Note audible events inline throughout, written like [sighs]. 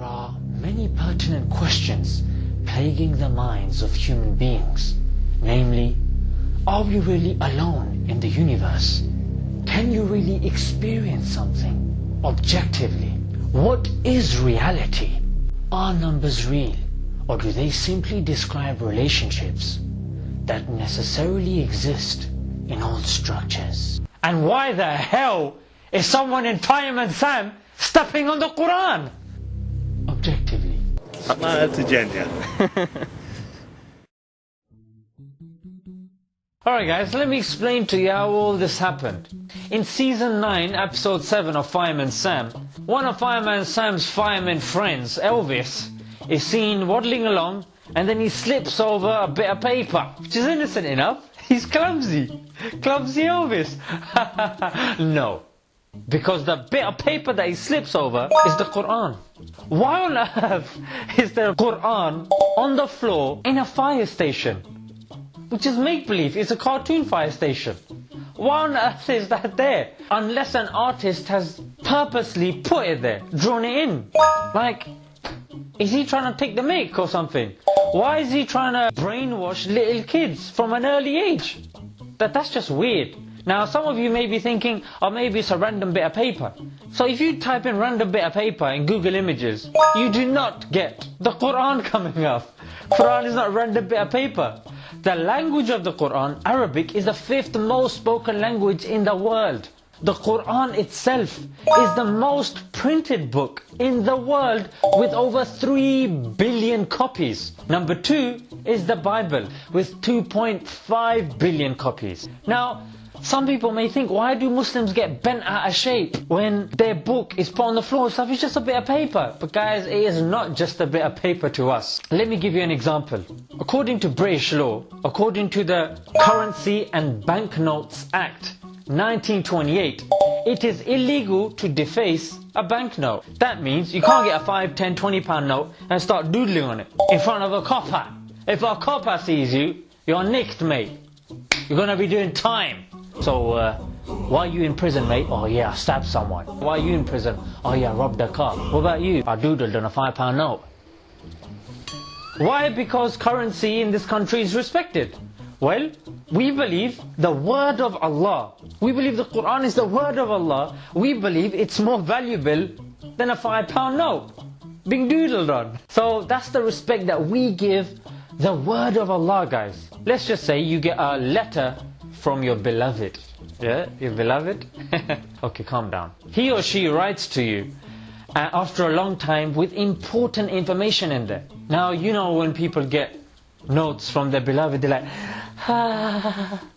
There are many pertinent questions plaguing the minds of human beings. Namely, are we really alone in the universe? Can you really experience something objectively? What is reality? Are numbers real? Or do they simply describe relationships that necessarily exist in all structures? And why the hell is someone in Fireman Sam stepping on the Quran? Smile to. Alright guys, let me explain to you how all this happened. In season 9, episode 7 of Fireman Sam, one of Fireman Sam's fireman friends, Elvis, is seen waddling along and then he slips over a bit of paper, which is innocent enough. [laughs] He's clumsy. Clumsy Elvis. [laughs] no. Because the bit of paper that he slips over is the Quran. Why on earth is there a Quran on the floor in a fire station? Which is make-believe, it's a cartoon fire station. Why on earth is that there? Unless an artist has purposely put it there, drawn it in. Like, is he trying to take the mic or something? Why is he trying to brainwash little kids from an early age? That, that's just weird. Now some of you may be thinking, oh maybe it's a random bit of paper. So if you type in random bit of paper in Google Images, you do not get the Quran [laughs] coming up. Quran is not a random bit of paper. The language of the Quran, Arabic, is the fifth most spoken language in the world. The Quran itself is the most printed book in the world with over 3 billion copies. Number two is the Bible with 2.5 billion copies. Now, some people may think, why do Muslims get bent out of shape when their book is put on the floor? Stuff is just a bit of paper. But guys, it is not just a bit of paper to us. Let me give you an example. According to British law, according to the Currency and Banknotes Act 1928, it is illegal to deface a banknote. That means you can't get a 5, 10, 20 pound note and start doodling on it in front of a copper. If a copper sees you, you're nicked, mate. You're gonna be doing time. So, uh, why are you in prison, mate? Oh yeah, I stabbed someone. Why are you in prison? Oh yeah, I robbed a car. What about you? I doodled on a five pound note. Why? Because currency in this country is respected. Well, we believe the word of Allah. We believe the Quran is the word of Allah. We believe it's more valuable than a five pound note being doodled on. So that's the respect that we give the word of Allah, guys. Let's just say you get a letter from your beloved. Yeah, your beloved? [laughs] okay, calm down. He or she writes to you uh, after a long time with important information in there. Now, you know when people get notes from their beloved, they're like, [laughs]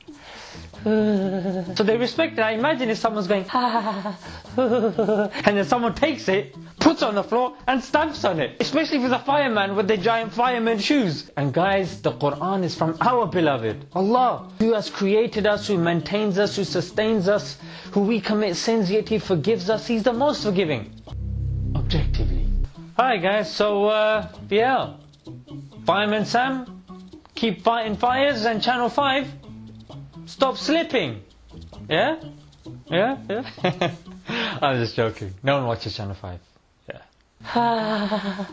So they respect it. I imagine if someone's going, [laughs] and then someone takes it, puts it on the floor, and stamps on it. Especially if it's a fireman with the giant fireman shoes. And guys, the Quran is from our beloved, Allah, who has created us, who maintains us, who sustains us, who we commit sins, yet He forgives us. He's the most forgiving. Objectively. Hi guys, so uh, yeah, Fireman Sam, keep fighting fires, and Channel 5, stop slipping. Yeah? Yeah? Yeah? [laughs] I'm just joking. No one watches Channel 5. Yeah.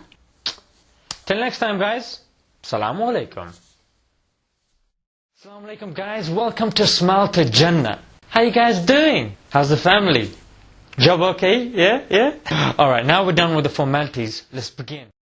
[sighs] Till next time, guys. Assalamu alaikum. Assalamu alaikum, guys. Welcome to Smile to Jannah. How you guys doing? How's the family? Job okay? Yeah? Yeah? Alright, now we're done with the formalities. Let's begin.